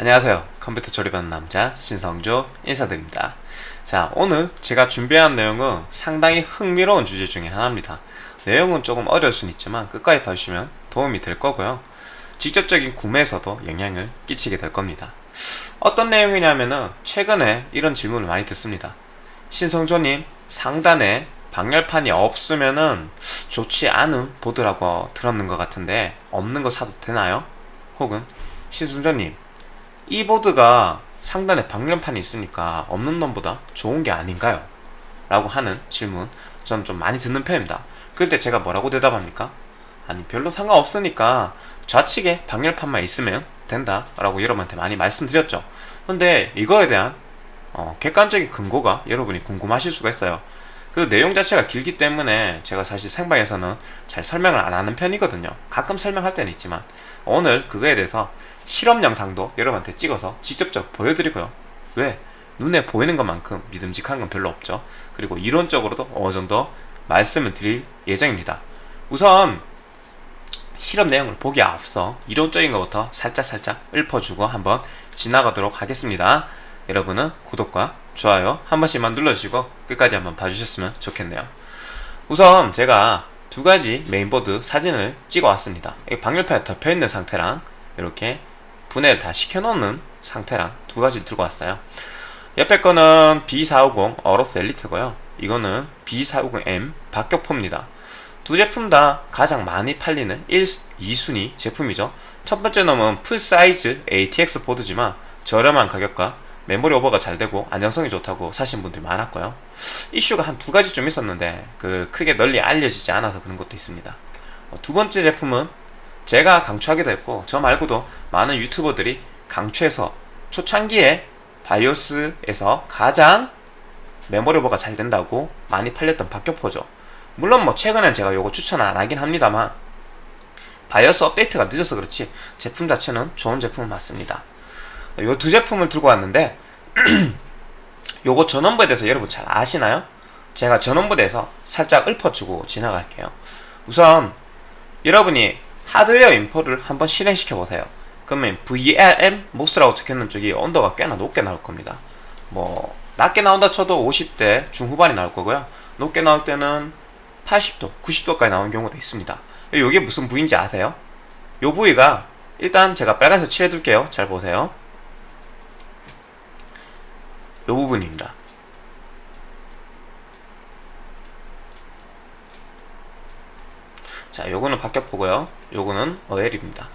안녕하세요. 컴퓨터 조립하는 남자 신성조 인사드립니다. 자 오늘 제가 준비한 내용은 상당히 흥미로운 주제 중에 하나입니다. 내용은 조금 어려울 수는 있지만 끝까지 봐주시면 도움이 될 거고요. 직접적인 구매에서도 영향을 끼치게 될 겁니다. 어떤 내용이냐면은 최근에 이런 질문을 많이 듣습니다. 신성조님 상단에 방열판이 없으면은 좋지 않은 보드라고 들었는 것 같은데 없는 거 사도 되나요? 혹은 신성조님 이 보드가 상단에 방열판이 있으니까 없는 놈보다 좋은 게 아닌가요? 라고 하는 질문 저는 좀 많이 듣는 편입니다 그럴 때 제가 뭐라고 대답합니까? 아니 별로 상관없으니까 좌측에 방열판만 있으면 된다 라고 여러분한테 많이 말씀드렸죠 근데 이거에 대한 어, 객관적인 근거가 여러분이 궁금하실 수가 있어요 그 내용 자체가 길기 때문에 제가 사실 생방에서는 잘 설명을 안 하는 편이거든요 가끔 설명할 때는 있지만 오늘 그거에 대해서 실험 영상도 여러분한테 찍어서 직접적 보여드리고요. 왜? 눈에 보이는 것만큼 믿음직한 건 별로 없죠. 그리고 이론적으로도 어느 정도 말씀을 드릴 예정입니다. 우선 실험 내용을 보기에 앞서 이론적인 것부터 살짝살짝 읊어주고 한번 지나가도록 하겠습니다. 여러분은 구독과 좋아요 한 번씩만 눌러주시고 끝까지 한번 봐주셨으면 좋겠네요. 우선 제가 두 가지 메인보드 사진을 찍어 왔습니다. 방열판에 덮여있는 상태랑 이렇게 분해를 다 시켜놓는 상태랑 두 가지를 들고 왔어요. 옆에 거는 B450 AORUS ELITE고요. 이거는 B450M 박격포입니다. 두 제품 다 가장 많이 팔리는 1, 2순위 제품이죠. 첫 번째 놈은 full size ATX 보드지만 저렴한 가격과 메모리 오버가 잘 되고 안정성이 좋다고 사신 분들이 많았고요. 이슈가 한 두 가지 좀 있었는데 그 크게 널리 알려지지 않아서 그런 것도 있습니다. 어, 두 번째 제품은 제가 강추하기도 했고 저 말고도 많은 유튜버들이 강추해서 초창기에 바이오스에서 가장 메모리 오버가 잘 된다고 많이 팔렸던 박격포죠. 물론 뭐 최근엔 제가 요거 추천 안 하긴 합니다만 바이오스 업데이트가 늦어서 그렇지 제품 자체는 좋은 제품은 맞습니다. 요 두 제품을 들고 왔는데 요거 전원부에 대해서 여러분 잘 아시나요? 제가 전원부에 대해서 살짝 읊어주고 지나갈게요. 우선 여러분이 하드웨어 인포를 한번 실행시켜 보세요. 그러면 VRM 모스라고 적혀있는 쪽이 온도가 꽤나 높게 나올 겁니다. 뭐 낮게 나온다 쳐도 50대 중후반이 나올 거고요. 높게 나올 때는 80도, 90도까지 나오는 경우도 있습니다. 이게 무슨 부위인지 아세요? 이 부위가 일단 제가 빨간색 칠해 둘게요. 잘 보세요. 이 부분입니다 자 요거는 박격포고요. 요거는 어엘입니다.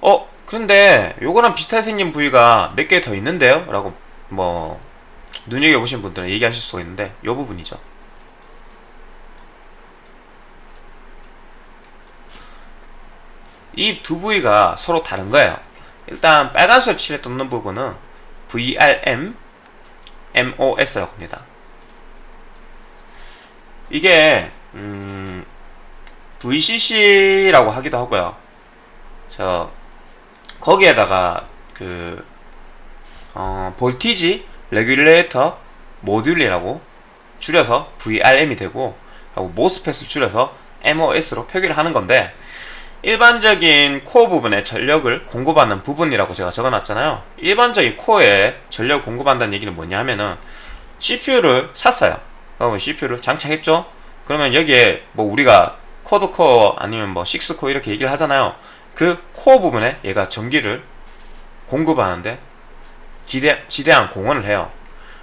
어 그런데 요거랑 비슷하게 생긴 부위가 몇 개 더 있는데요? 라고 뭐 눈여겨보신 분들은 얘기하실 수가 있는데 요 부분이죠. 이 두 부위가 서로 다른 거예요. 일단 빨간색 칠에 떴는 부분은 VRM MOS라고 합니다. 이게 음, VCC라고 하기도 하고요. 저 거기에다가 그 어, 볼티지 레귤레이터 모듈이라고 줄여서 VRM이 되고 하고 모스펫을 줄여서 MOS로 표기를 하는 건데 일반적인 코어 부분에 전력을 공급하는 부분이라고 제가 적어놨잖아요. 일반적인 코어에 전력을 공급한다는 얘기는 뭐냐 하면은 CPU를 샀어요. 그러면 CPU를 장착했죠 그러면 여기에 뭐 우리가 코드코어 아니면 뭐 6코어 이렇게 얘기를 하잖아요. 그 코어 부분에 얘가 전기를 공급하는데 지대, 지대한 공헌을 해요.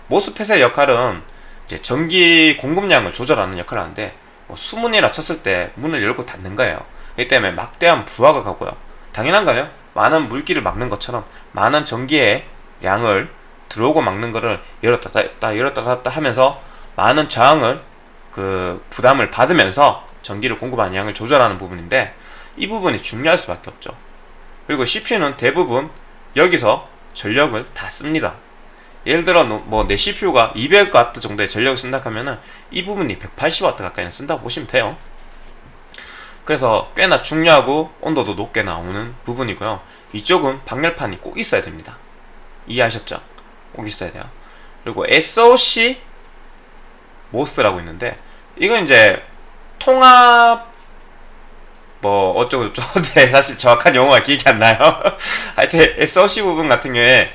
모스펫의 역할은 이제 전기 공급량을 조절하는 역할을 하는데 뭐 수문이라 쳤을 때 문을 열고 닫는 거예요. 이 때문에 막대한 부하가 가고요. 당연한 거요? 많은 물기를 막는 것처럼 많은 전기의 양을 들어오고 막는 거를 열었다 닫았다 열었다 닫았다 하면서 많은 저항을 그 부담을 받으면서 전기를 공급하는 양을 조절하는 부분인데 이 부분이 중요할 수밖에 없죠. 그리고 CPU는 대부분 여기서 전력을 다 씁니다. 예를 들어 뭐 내 CPU가 200W 정도의 전력을 쓴다 하면은 이 부분이 180W 가까이 쓴다고 보시면 돼요. 그래서 꽤나 중요하고 온도도 높게 나오는 부분이고요. 이쪽은 방열판이 꼭 있어야 됩니다. 이해하셨죠? 꼭 있어야 돼요. 그리고 SOC 모스라고 있는데 이건 이제 통합 뭐 어쩌고 저쩌고 네, 사실 정확한 용어가 기억이 안 나요. 하여튼 SoC 부분 같은 경우에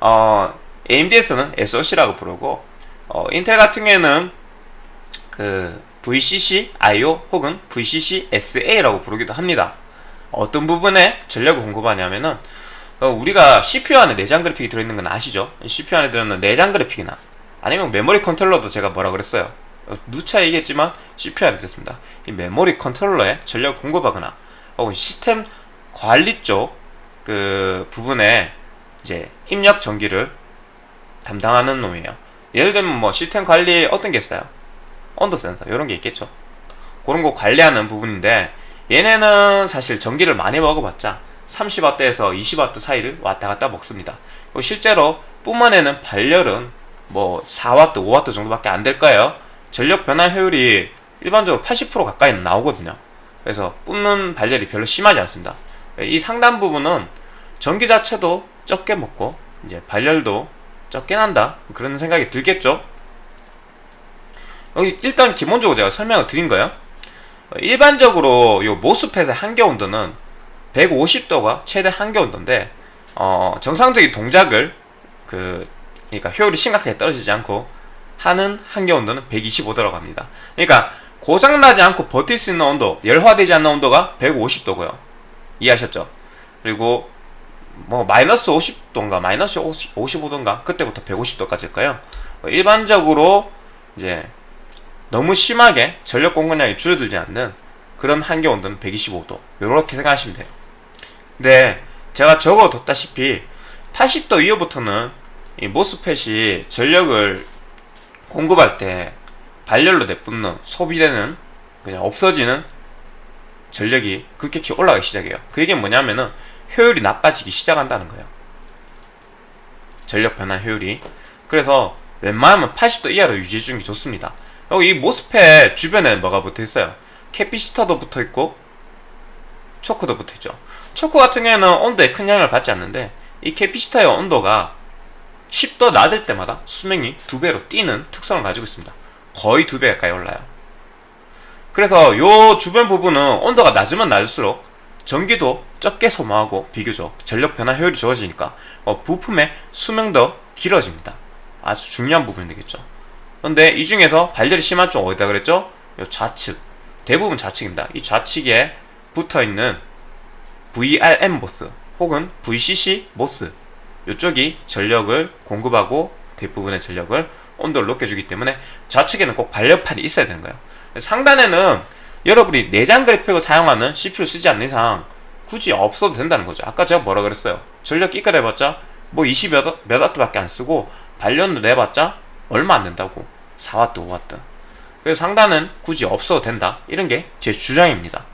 어, AMD에서는 SoC라고 부르고 어, 인텔 같은 경우에는 그 VCC IO 혹은 VCC SA라고 부르기도 합니다. 어떤 부분에 전력을 공급하냐면은 어, 우리가 CPU 안에 내장 그래픽이 들어있는 건 아시죠? CPU 안에 들어있는 내장 그래픽이나 아니면 메모리 컨트롤러도 제가 뭐라 그랬어요? 어, 누차 얘기했지만 CPU 안에 들었습니다. 이 메모리 컨트롤러에 전력을 공급하거나 혹은 시스템 관리 쪽 그 부분에 이제 입력 전기를 담당하는 놈이에요. 예를 들면 뭐 시스템 관리 어떤 게 있어요? 온도 센서 이런 게 있겠죠. 그런 거 관리하는 부분인데 얘네는 사실 전기를 많이 먹어봤자 30W에서 20W 사이를 왔다 갔다 먹습니다. 실제로 뿜어내는 발열은 뭐 4W, 5W 정도밖에 안 될 거예요. 전력 변화 효율이 일반적으로 80% 가까이 나오거든요. 그래서 뿜는 발열이 별로 심하지 않습니다. 이 상단 부분은 전기 자체도 적게 먹고 이제 발열도 적게 난다 그런 생각이 들겠죠. 여기 일단 기본적으로 제가 설명을 드린 거예요. 일반적으로 요 모스펫의 한계 온도는 150도가 최대 한계 온도인데 어, 정상적인 동작을 그 그러니까 효율이 심각하게 떨어지지 않고 하는 한계 온도는 125도라고 합니다. 그러니까 고장나지 않고 버틸 수 있는 온도, 열화되지 않는 온도가 150도고요. 이해하셨죠? 그리고 뭐 마이너스 50도인가 마이너스 50, 55도인가 그때부터 150도까지일까요? 일반적으로 이제 너무 심하게 전력 공급량이 줄어들지 않는 그런 한계 온도는 125도 이렇게 생각하시면 돼요. 근데 제가 적어뒀다시피 80도 이후부터는 이 모스펫이 전력을 공급할 때 발열로 내뿜는 소비되는 그냥 없어지는 전력이 급격히 올라가기 시작해요. 그 얘기는 뭐냐면은 효율이 나빠지기 시작한다는 거예요. 전력 변화 효율이. 그래서 웬만하면 80도 이하로 유지해 주는 게 좋습니다. 여기 이 모스펫 주변에 뭐가 붙어 있어요? capacitor도 붙어 있고 choke도 붙어 있죠. choke 같은 경우에는 온도에 큰 영향을 받지 않는데 이 capacitor의 온도가 10도 낮을 때마다 수명이 두 배로 뛰는 특성을 가지고 있습니다. 거의 두 배 가까이 올라요. 그래서 요 주변 부분은 온도가 낮으면 낮을수록 전기도 적게 소모하고 비교적 전력 변환 효율이 좋아지니까 어, 부품의 수명도 길어집니다. 아주 중요한 부분이 되겠죠. 근데 이 중에서 발열이 심한 쪽 어디다 그랬죠? 요 좌측. 대부분 좌측입니다. 이 좌측에 붙어 있는 VRM MOS 혹은 VCC MOS 이쪽이 전력을 공급하고 대부분의 전력을 온도를 높여주기 때문에 좌측에는 꼭 발열판이 있어야 되는 거예요. 상단에는 여러분이 내장 그래픽을 사용하는 CPU를 쓰지 않는 이상 굳이 없어도 된다는 거죠. 아까 제가 뭐라 그랬어요? 전력 끼까 내봤자 뭐 20몇 몇 와트밖에 안 쓰고 발열도 내봤자 얼마 안 된다고 4와트 5와트 그래서 상단은 굳이 없어도 된다 이런 게 제 주장입니다.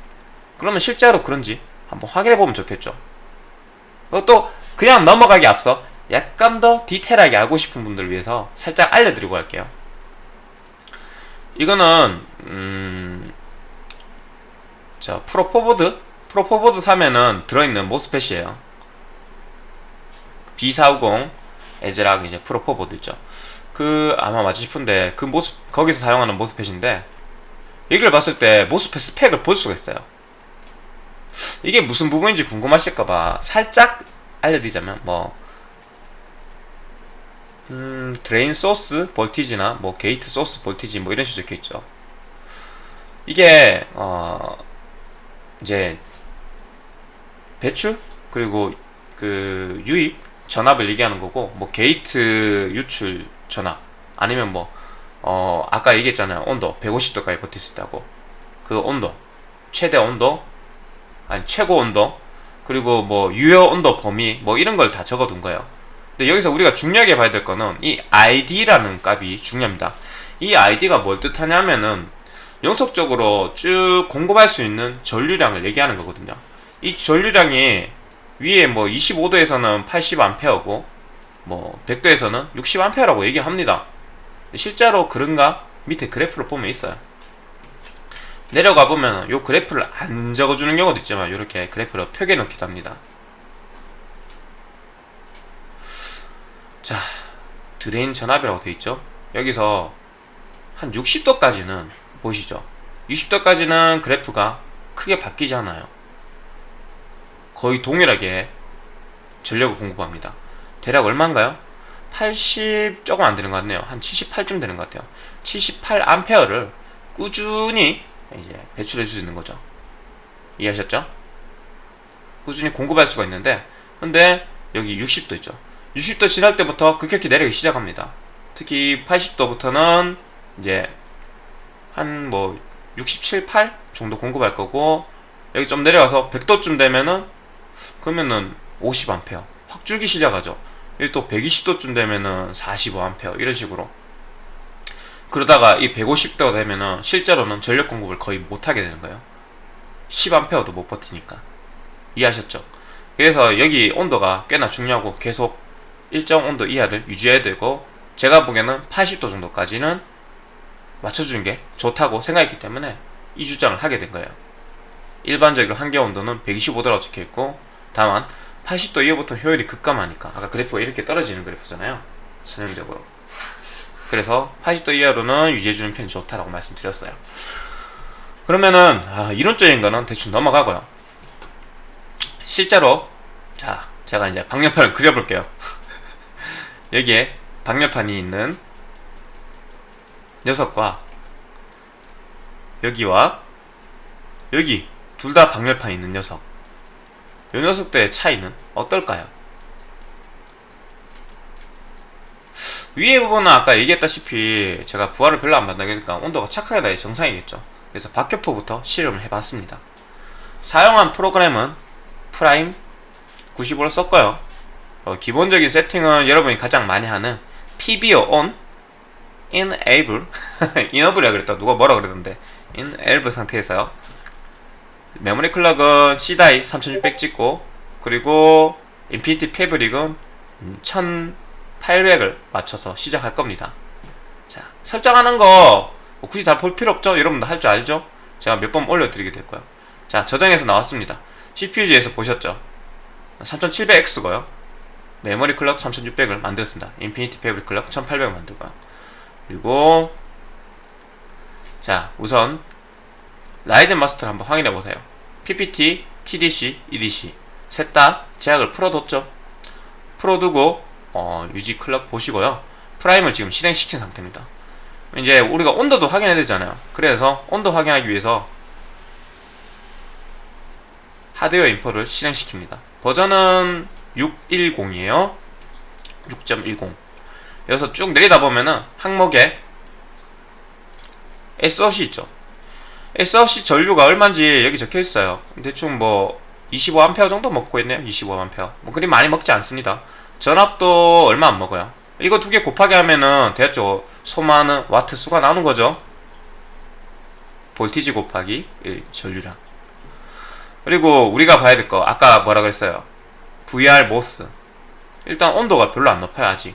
그러면 실제로 그런지 한번 확인해 보면 좋겠죠. 또 그냥 넘어가기 앞서 약간 더 디테일하게 알고 싶은 분들을 위해서 살짝 알려드리고 할게요. 이거는 음... 자 프로포보드 Pro4 보드 사면은 들어있는 MOSFET이에요. B450 ASRock 이제 Pro4 보드 있죠. 그 아마 맞지 싶은데 그 MOS 거기서 사용하는 MOSFET인데 이걸 봤을 때 MOSFET 스펙을 볼 수가 있어요. 이게 무슨 부분인지 궁금하실까봐 살짝 알려드리자면 뭐 음, drain source voltage나 뭐 gate source voltage 뭐 이런 식으로 적혀 있죠. 이게 어 이제 배출? 그리고 그 유입? 전압을 얘기하는 거고 뭐 게이트 유출 전압? 아니면 뭐 어 아까 얘기했잖아요. 온도. 150도까지 버틸 수 있다고. 그 온도. 최대 온도? 아니 최고 온도 그리고 뭐 유효 온도 범위 뭐 이런 걸 다 적어둔 거예요. 근데 여기서 우리가 중요하게 봐야 될 거는 이 ID라는 값이 중요합니다. 이 id가 뭘 뜻하냐면은 연속적으로 쭉 공급할 수 있는 전류량을 얘기하는 거거든요. 이 전류량이 위에 뭐 25도에서는 80A고 뭐 100도에서는 60A라고 얘기합니다. 실제로 그런가? 밑에 그래프를 보면 있어요 내려가 보면 요 그래프를 안 적어주는 경우도 있지만 이렇게 그래프를 표기해 놓기도 합니다 자 drain 전압이라고 되어 있죠 여기서 한 60도까지는 보시죠 60도까지는 그래프가 크게 바뀌지 않아요. 거의 동일하게 전력을 공급합니다. 대략 얼마인가요? 80 조금 안 되는 것 같네요. 한 78쯤 되는 것 같아요. 78 암페어를 꾸준히 이제 배출해 주는 거죠. 이해하셨죠? 꾸준히 공급할 수가 있는데 근데 여기 60도 있죠. 60도 지날 때부터 급격히 내려가기 시작합니다. 특히 80도부터는 이제 한 뭐 67, 8 정도 공급할 거고 여기 좀 내려가서 100도쯤 되면은 그러면은 50A 확 줄기 시작하죠. 여기 또 120도쯤 되면은 45A 이런 식으로 그러다가 이 150도 되면은 실제로는 전력 공급을 거의 못 하게 되는 거예요. 10A도 못 버티니까 이해하셨죠? 그래서 여기 온도가 꽤나 중요하고 계속 일정 온도 이하를 유지해야 되고 제가 보기에는 80도 정도까지는 맞춰주는 게 좋다고 생각했기 때문에 이 주장을 하게 된 거예요. 일반적으로 한계 온도는 125도라고 적혀 있고 다만 80도 이후부터 효율이 급감하니까 아까 그래프가 이렇게 떨어지는 그래프잖아요. 전형적으로. 그래서 80도 이하로는 유지해주는 편이 좋다라고 말씀드렸어요. 그러면은 아, 이론적인 거는 대충 넘어가고요. 실제로 자 제가 이제 방열판을 그려볼게요. 여기에 방열판이 있는 녀석과 여기와 여기 둘 다 방열판이 있는 녀석 이 녀석들의 차이는 어떨까요? 위에 부분은 아까 얘기했다시피 제가 부하를 별로 안 받으니까 온도가 착하게 나야 정상이겠죠. 그래서 박격포부터 실험을 해봤습니다. 사용한 프로그램은 Prime 95를 썼고요. 어, 기본적인 세팅은 여러분이 가장 많이 하는 PBO on enable enable이라 그랬다 누가 뭐라 그러던데. enable 상태에서요. 메모리 clock은 C-die 3600 찍고 그리고 Infinity Fabric은 1800을 맞춰서 시작할 겁니다. 자 설정하는 거 뭐 굳이 다 볼 필요 없죠? 여러분도 할 줄 알죠? 제가 몇 번 올려드리게 될 거예요. 자 저장해서 나왔습니다. CPU-Z에서 보셨죠? 3700X고요. 메모리 clock 3600을 만들었습니다. Infinity Fabric clock 1800을 만들고요. 그리고 자 우선 Ryzen Master를 한번 확인해 보세요. PPT, TDC, EDC 셋 다 제약을 풀어뒀죠? 풀어두고 어, 유지 clock 보시고요. Prime을 지금 실행시킨 상태입니다. 이제 우리가 온도도 확인해야 되잖아요. 그래서 온도 확인하기 위해서 hardware info를 실행시킵니다. 버전은 610이에요. 6.10 여기서 쭉 내리다 보면은 항목에 SOC 있죠. SOC 전류가 얼마인지 여기 적혀 있어요. 대충 뭐 25A 정도 먹고 있네요. 25A 뭐 그리 많이 먹지 않습니다 전압도 얼마 안 먹어요. 이거 두 개 곱하기 하면은 대략 소모하는 와트 수가 나오는 거죠. 볼티지 곱하기 전류량. 그리고 우리가 봐야 될 거 아까 뭐라 그랬어요? VR 모스. 일단 온도가 별로 안 높아요 아직.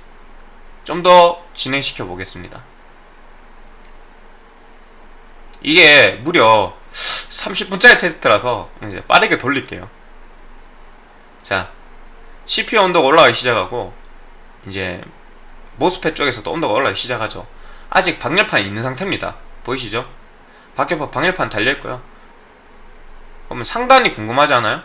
좀 더 진행시켜 보겠습니다. 이게 무려 30분짜리 테스트라서 빠르게 돌릴게요. 자 CPU 온도가 올라가기 시작하고 이제 모스펫 쪽에서도 온도가 올라가기 시작하죠 아직 방열판이 있는 상태입니다 보이시죠? 밖에 방열판 달려있고요 그러면 상단이 궁금하지 않아요?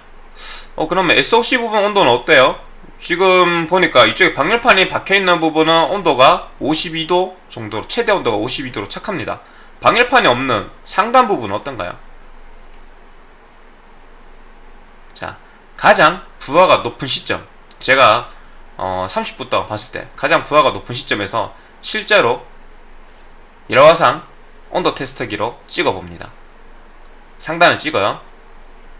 어 그러면 SOC 부분 온도는 어때요? 지금 보니까 이쪽에 방열판이 박혀있는 부분은 온도가 52도 정도로 최대 온도가 52도로 착합니다 방열판이 없는 상단 부분은 어떤가요? 자 가장 부하가 높은 시점. 제가 어, 30분 동안 봤을 때 가장 부하가 높은 시점에서 실제로 일화상 온도 테스트기로 찍어봅니다. 상단을 찍어요.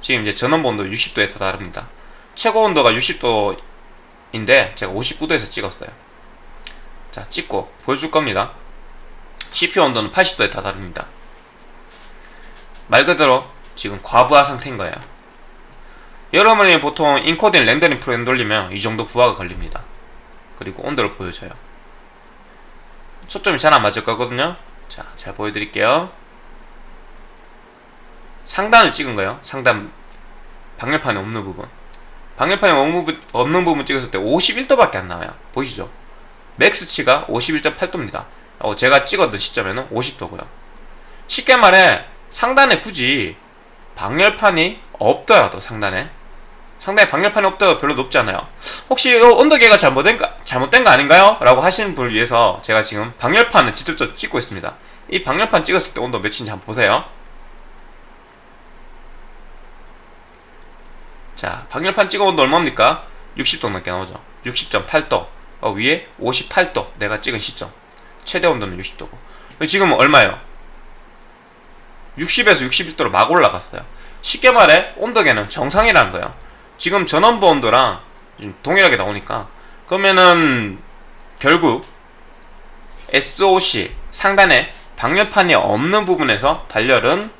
지금 이제 전원 본도 60도에 다다릅니다. 최고 온도가 60도인데 제가 59도에서 찍었어요. 자 찍고 보여줄 겁니다. CPU 온도는 80도에 다다릅니다. 말 그대로 지금 과부하 상태인 거예요 여러분이 보통 인코딩 렌더링 프로그램 돌리면 이 정도 부하가 걸립니다. 그리고 온도를 보여줘요. 초점이 잘 안 맞을 거거든요. 자, 잘 보여드릴게요. 상단을 찍은 거예요. 상단 방열판이 없는 부분. 방열판이 없는 부분 찍었을 때 51도밖에 안 나와요. 보이시죠? 맥스치가 51.8도입니다. 어, 제가 찍었던 시점에는 50도고요. 쉽게 말해 상단에 굳이 방열판이 없더라도 상단에 상단에 방열판이 없더라도 별로 높지 않아요. 혹시 이거 온도계가 잘못된, 거, 잘못된 거 아닌가요? 라고 하시는 분을 위해서 제가 지금 방열판을 직접적으로 찍고 있습니다. 이 방열판 찍었을 때 온도 몇인지 한번 보세요. 자 방열판 찍어 온도 얼마입니까? 60도 넘게 나오죠. 60.8도. 어, 위에 58도. 내가 찍은 시점. 최대 온도는 60도고. 지금 얼마예요? 60에서 61도로 막 올라갔어요. 쉽게 말해 온도계는 정상이라는 거예요 지금 전원부 온도랑 동일하게 나오니까 그러면은 결국 SOC 상단에 방열판이 없는 부분에서 발열은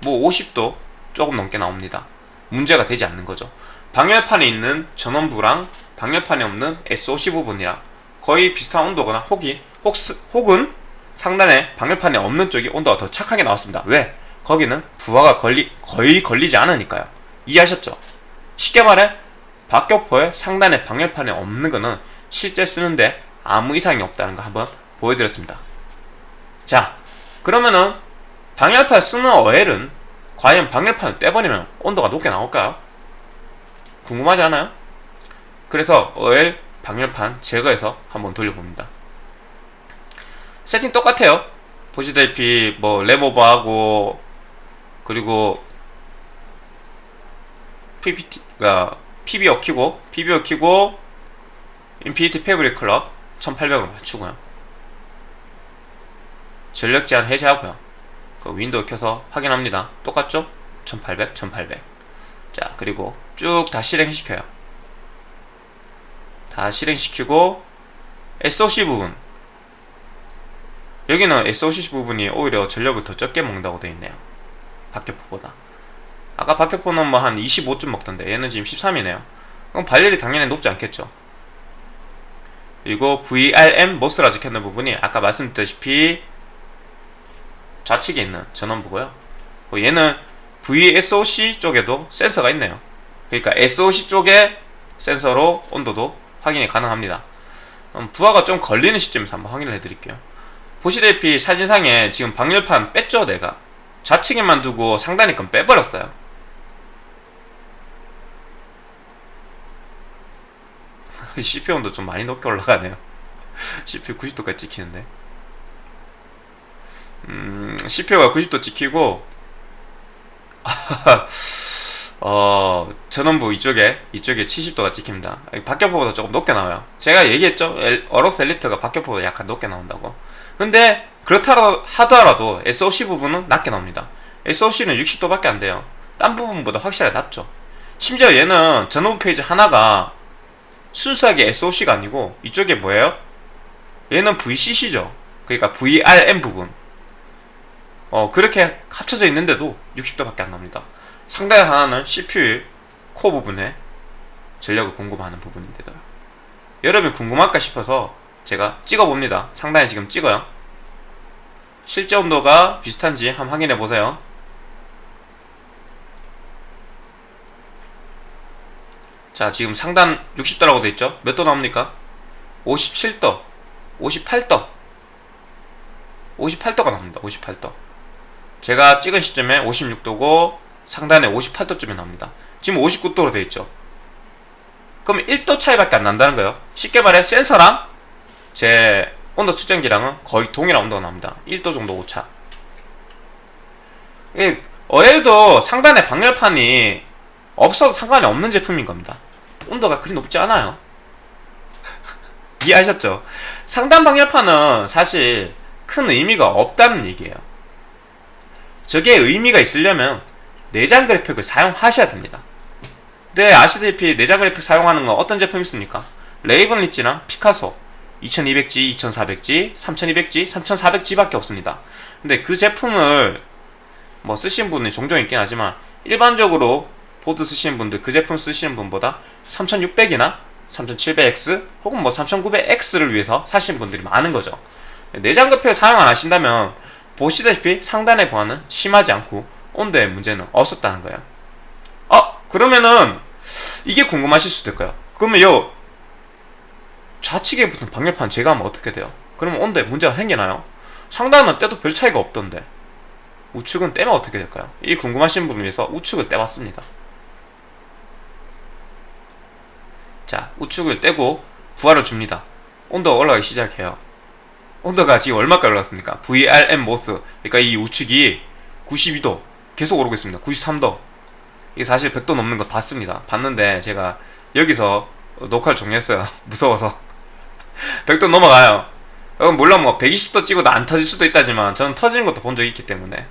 뭐 50도 조금 넘게 나옵니다 문제가 되지 않는 거죠 방열판에 있는 전원부랑 방열판이 없는 SOC 부분이랑 거의 비슷한 온도거나 혹이 혹, 혹은 상단에 방열판이 없는 쪽이 온도가 더 착하게 나왔습니다. 왜? 거기는 부하가 걸리, 거의 걸리지 않으니까요. 이해하셨죠? 쉽게 말해 박격포의 상단에 방열판이 없는 거는 실제 쓰는데 아무 이상이 없다는 거 한번 보여드렸습니다. 자, 그러면은 방열판 쓰는 어엘은 과연 방열판을 떼버리면 온도가 높게 나올까요? 궁금하지 않아요? 그래서 어엘 방열판 제거해서 한번 돌려봅니다. 세팅 똑같아요 보시다시피 뭐 램오버하고 그리고 PPT가 PBO 키고 PBO 키고 Infinity Fabric clock 1800으로 맞추고요. 전력 제한 해제하고요. 그 윈도우 켜서 확인합니다. 똑같죠? 1800, 1800 자 그리고 쭉 다 실행시켜요. 다 실행시키고 SOC 부분. 여기는 SOC 부분이 오히려 전력을 더 적게 먹는다고 되어 있네요. 박격포보다 아까 박격포는 뭐 한 25쯤 먹던데 얘는 지금 13이네요. 그럼 발열이 당연히 높지 않겠죠. 그리고 VRM 모스라 적혀있는 부분이 아까 말씀드렸다시피 좌측에 있는 전원부고요. 뭐 얘는 VSOC 쪽에도 센서가 있네요. 그러니까 SOC 쪽에 센서로 온도도 확인이 가능합니다. 부하가 좀 걸리는 시점에서 한번 확인을 해드릴게요. 보시다시피 사진상에 지금 방열판 뺐죠 내가? 좌측에만 두고 상단에 건 빼버렸어요 CPU 온도 좀 많이 높게 올라가네요. CPU 90도까지 찍히는데. 음, CPU가 90도 찍히고 어, 전원부 이쪽에 이쪽에 70도가 찍힙니다. 박격포보다 조금 높게 나와요. 제가 얘기했죠? 어로스 엘리트가 박격포보다 약간 높게 나온다고. 근데 그렇다 하더라도 SOC 부분은 낮게 나옵니다. SOC는 60도밖에 안 돼요. 딴 부분보다 확실하게 낮죠. 심지어 얘는 전원 페이지 하나가 순수하게 SOC가 아니고 이쪽에 뭐예요? 얘는 VCC죠. 그러니까 VRM 부분. 어 그렇게 합쳐져 있는데도 60도밖에 안 납니다. 상당히 하나는 CPU 코어 부분에 전력을 공급하는 부분인데도 여러분이 궁금할까 싶어서 제가 찍어봅니다. 상단에 지금 찍어요. 실제 온도가 비슷한지 한번 확인해 보세요 자 지금 상단 60도라고 되어있죠? 몇 도 나옵니까? 57도 58도. 58도가 나옵니다 58도. 제가 찍은 시점에 56도고 상단에 58도쯤에 나옵니다. 지금 59도로 되어있죠? 그럼 1도 차이밖에 안 난다는 거예요. 쉽게 말해 센서랑 제 온도 측정기랑은 거의 동일한 온도가 납니다. 1도 정도 오차. 어엘도 상단에 방열판이 없어도 상관이 없는 제품인 겁니다 온도가 그리 높지 않아요 이해하셨죠? 상단 방열판은 사실 큰 의미가 없다는 얘기예요 저게 의미가 있으려면 내장 그래픽을 사용하셔야 됩니다 네 아시다시피 내장 그래픽 사용하는 건 어떤 제품이 있습니까? 레이븐 리지랑 피카소 2200G, 2400G, 3200G, 3400G 밖에 없습니다 근데 그 제품을 뭐 쓰신 분이 종종 있긴 하지만 일반적으로 보드 쓰시는 분들 그 제품 쓰시는 분보다 3600이나 3700X 혹은 뭐 3900X를 위해서 사시는 분들이 많은 거죠 내장급표 사용 안 하신다면 보시다시피 상단의 보안은 심하지 않고 온도의 문제는 없었다는 거예요 어 그러면은 이게 궁금하실 수도 있고요 그러면 요 좌측에 붙은 방열판 제거하면 어떻게 돼요? 그러면 온도에 문제가 생기나요? 상단은 때도 별 차이가 없던데 우측은 떼면 어떻게 될까요? 이 궁금하신 분을 위해서 우측을 떼봤습니다. 자, 우측을 떼고 부하를 줍니다. 온도가 올라가기 시작해요. 온도가 지금 얼마까지 올랐습니까? VRM 모스. 그러니까 이 우측이 92도 계속 오르고 있습니다. 93도. 이게 사실 100도 넘는 거 봤습니다. 봤는데 제가 여기서 녹화를 종료했어요. 무서워서. 100도 넘어가요. 물론 뭐 120도 찍어도 안 터질 수도 있다지만 저는 터지는 것도 본 적이 있기 때문에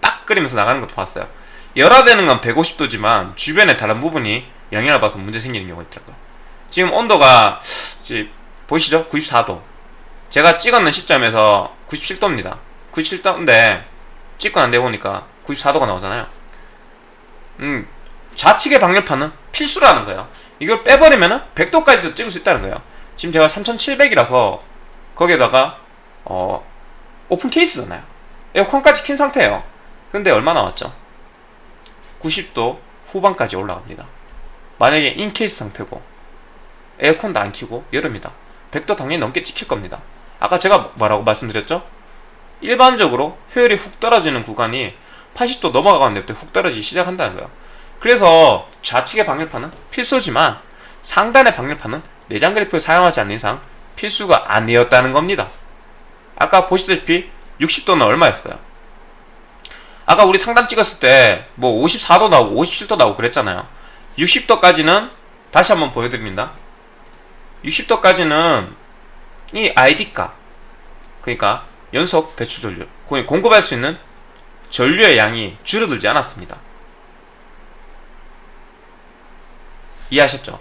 딱 끓이면서 나가는 것도 봤어요. 열화되는 건 150도지만 주변의 다른 부분이 영향을 받아서 문제 생기는 경우가 있더라고요. 지금 온도가 보이시죠? 94도. 제가 찍었는 시점에서 97도입니다. 97도인데 찍고 안 되보니까 94도가 나오잖아요. 음, 좌측의 방열판은 필수라는 거예요. 이걸 빼버리면은 100도까지도 찍을 수 있다는 거예요. 지금 제가 3700이라서 거기에다가 어 open case잖아요. 에어컨까지 킨 상태예요. 근데 얼마 나왔죠? 90도 후반까지 올라갑니다. 만약에 in case 상태고 에어컨도 안 키고 여름이다. 100도 당연히 넘게 찍힐 겁니다. 아까 제가 뭐라고 말씀드렸죠? 일반적으로 효율이 훅 떨어지는 구간이 80도 넘어가는 데부터 훅 떨어지기 시작한다는 거예요. 그래서 좌측의 방열판은 필수지만 상단의 방열판은 내장 그래프를 사용하지 않는 이상 필수가 아니었다는 겁니다. 아까 보시다시피 60도는 얼마였어요? 아까 우리 상단 찍었을 때 뭐 54도 나오고 57도 나오고 그랬잖아요. 60도까지는 다시 한번 보여드립니다. 60도까지는 이 ID값 그러니까 연속 배출 전류 공급할 수 있는 전류의 양이 줄어들지 않았습니다. 이해하셨죠?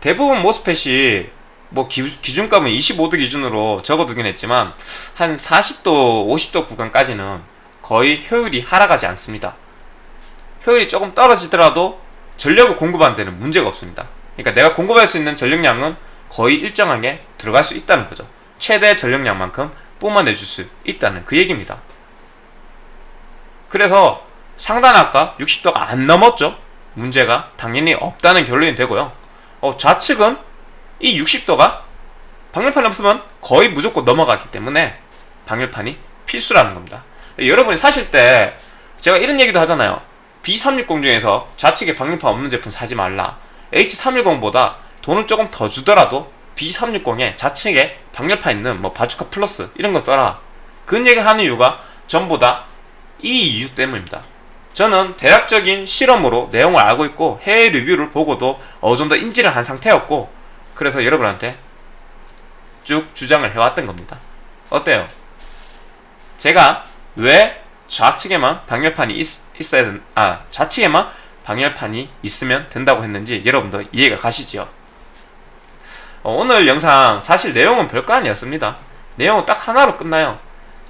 대부분 모스펫이 뭐 기, 준값은 25도 기준으로 적어두긴 했지만 한 40도, 50도 구간까지는 거의 효율이 하락하지 않습니다. 효율이 조금 떨어지더라도 전력을 공급하는 데는 문제가 없습니다. 그러니까 내가 공급할 수 있는 전력량은 거의 일정하게 들어갈 수 있다는 거죠. 최대 전력량만큼 뿜어내줄 수 있다는 그 얘기입니다. 그래서 상단 아까 60도가 안 넘었죠. 문제가 당연히 없다는 결론이 되고요. 어, 좌측은 이 60도가 방열판이 없으면 거의 무조건 넘어가기 때문에 방열판이 필수라는 겁니다. 여러분이 사실 때 제가 이런 얘기도 하잖아요. B360 중에서 좌측에 방열판 없는 제품 사지 말라. H310보다 돈을 조금 더 주더라도 B360에 좌측에 방열판 있는 뭐 바주카 플러스 이런 거 써라. 그런 얘기를 하는 이유가 전부 다 이 이유 때문입니다. 저는 대략적인 실험으로 내용을 알고 있고 해외 리뷰를 보고도 어느 정도 인지를 한 상태였고 그래서 여러분한테 쭉 주장을 해왔던 겁니다. 어때요? 제가 왜 좌측에만 방열판이 있, 어야 된, 아, 좌측에만 방열판이 있으면 된다고 했는지 여러분도 이해가 가시죠? 어, 오늘 영상 사실 내용은 별거 아니었습니다. 내용은 딱 하나로 끝나요.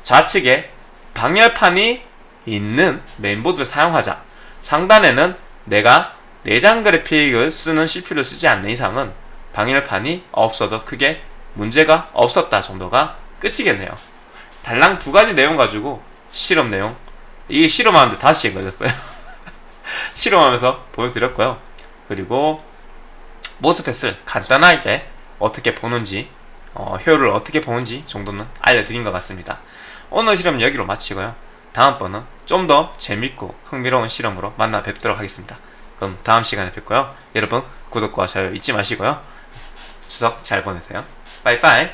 좌측에 방열판이 있는 메인보드를 사용하자. 상단에는 내가 내장 그래픽을 쓰는 CPU를 쓰지 않는 이상은 방열판이 없어도 크게 문제가 없었다 정도가 끝이겠네요. 달랑 두 가지 내용 가지고 실험 내용 이게 실험하는데 5시간 걸렸어요. 실험하면서 보여드렸고요. 그리고 모스펫을 간단하게 어떻게 보는지 어, 효율을 어떻게 보는지 정도는 알려드린 것 같습니다. 오늘 실험 여기로 마치고요. 다음번은 좀 더 재밌고 흥미로운 실험으로 만나 뵙도록 하겠습니다. 그럼 다음 시간에 뵙고요. 여러분 구독과 좋아요 잊지 마시고요. 추석 잘 보내세요. 빠이빠이